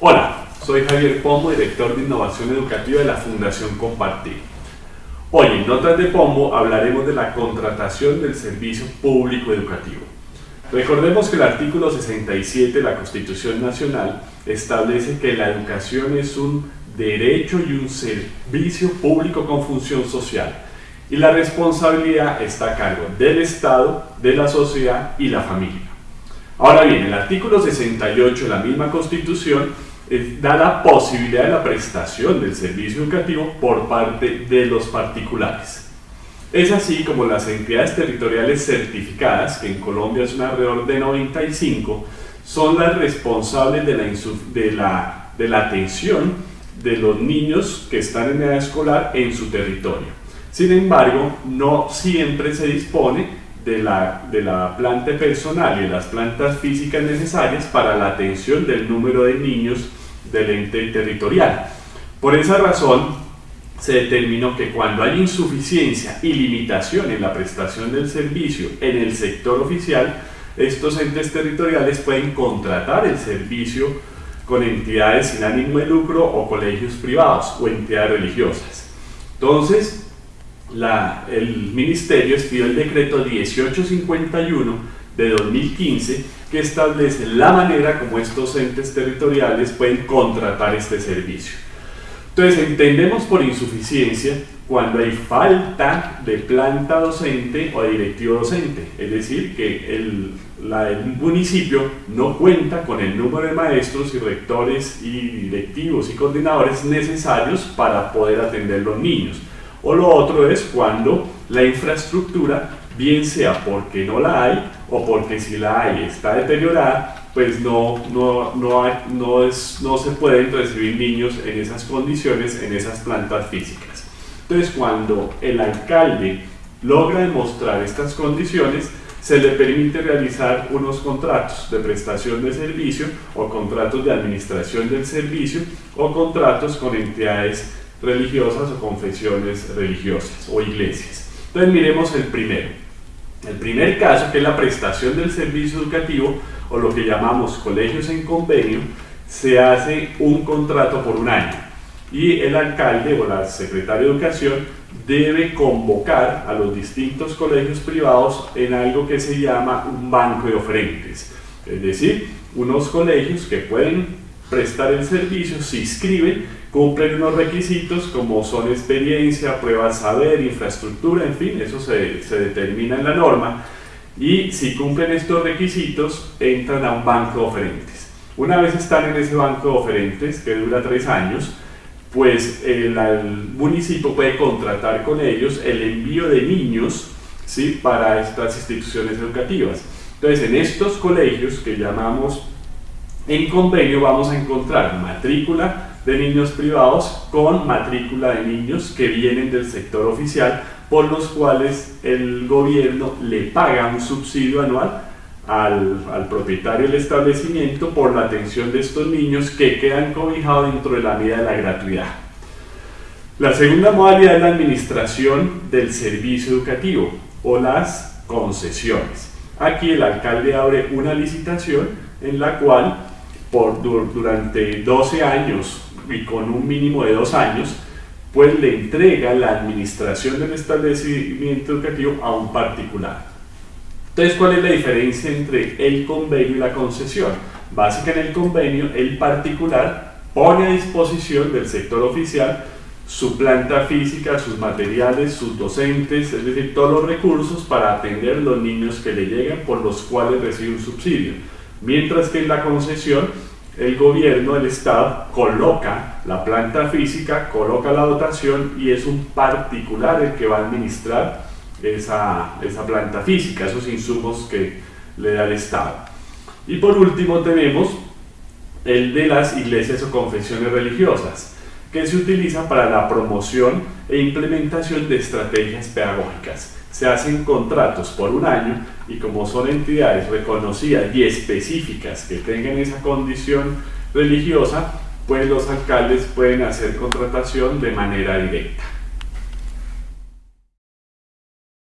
Hola, soy Javier Pombo, director de Innovación Educativa de la Fundación Compartir. Hoy en Notas de Pombo hablaremos de la contratación del servicio público educativo. Recordemos que el artículo 67 de la Constitución Nacional establece que la educación es un derecho y un servicio público con función social y la responsabilidad está a cargo del Estado, de la sociedad y la familia. Ahora bien, el artículo 68 de la misma Constitución eh, da la posibilidad de la prestación del servicio educativo por parte de los particulares. Es así como las entidades territoriales certificadas, que en Colombia es un alrededor de 95, son las responsables de la atención de los niños que están en edad escolar en su territorio. Sin embargo, no siempre se dispone de la, de la planta personal y de las plantas físicas necesarias para la atención del número de niños del ente territorial. Por esa razón, se determinó que cuando hay insuficiencia y limitación en la prestación del servicio en el sector oficial, estos entes territoriales pueden contratar el servicio con entidades sin ánimo de lucro o colegios privados o entidades religiosas. Entonces, el Ministerio expidió el decreto 1851 de 2015 que establece la manera como estos entes territoriales pueden contratar este servicio. Entonces entendemos por insuficiencia cuando hay falta de planta docente o directivo docente, es decir, que el, el municipio no cuenta con el número de maestros y rectores y directivos y coordinadores necesarios para poder atender los niños. O lo otro es cuando la infraestructura, bien sea porque no la hay o porque si la hay está deteriorada, pues no, no, no, es, no se pueden recibir niños en esas condiciones, en esas plantas físicas. Entonces cuando el alcalde logra demostrar estas condiciones, se le permite realizar unos contratos de prestación de servicio o contratos de administración del servicio o contratos con entidades religiosas o confesiones religiosas o iglesias. Entonces miremos el primero. El primer caso, que es la prestación del servicio educativo o lo que llamamos colegios en convenio, se hace un contrato por un año y el alcalde o la secretaria de educación debe convocar a los distintos colegios privados en algo que se llama un banco de oferentes. Es decir, unos colegios que pueden prestar el servicio se inscriben cumplen unos requisitos como son experiencia, pruebas saber, infraestructura, en fin, eso se, se, determina en la norma y si cumplen estos requisitos entran a un banco de oferentes. Una vez están en ese banco de oferentes que dura tres años, pues el, el municipio puede contratar con ellos el envío de niños ¿sí? para estas instituciones educativas. Entonces en estos colegios que llamamos en convenio vamos a encontrar matrícula de niños privados con matrícula de niños que vienen del sector oficial por los cuales el gobierno le paga un subsidio anual al, al, propietario del establecimiento por la atención de estos niños que quedan cobijados dentro de la medida de la gratuidad. La segunda modalidad es la administración del servicio educativo o las concesiones. Aquí el alcalde abre una licitación en la cual por, durante 12 años y con un mínimo de dos años, pues le entrega la administración del establecimiento educativo a un particular. Entonces, ¿cuál es la diferencia entre el convenio y la concesión? Básicamente en el convenio, el particular pone a disposición del sector oficial su planta física, sus materiales, sus docentes, es decir, todos los recursos para atender los niños que le llegan por los cuales recibe un subsidio. Mientras que en la concesión el gobierno, el Estado, coloca la planta física, coloca la dotación y es un particular el que va a administrar esa, planta física, esos insumos que le da el Estado. Y por último tenemos el de las iglesias o confesiones religiosas, que se utiliza para la promoción e implementación de estrategias pedagógicas se hacen contratos por un año y como son entidades reconocidas y específicas que tengan esa condición religiosa, pues los alcaldes pueden hacer contratación de manera directa.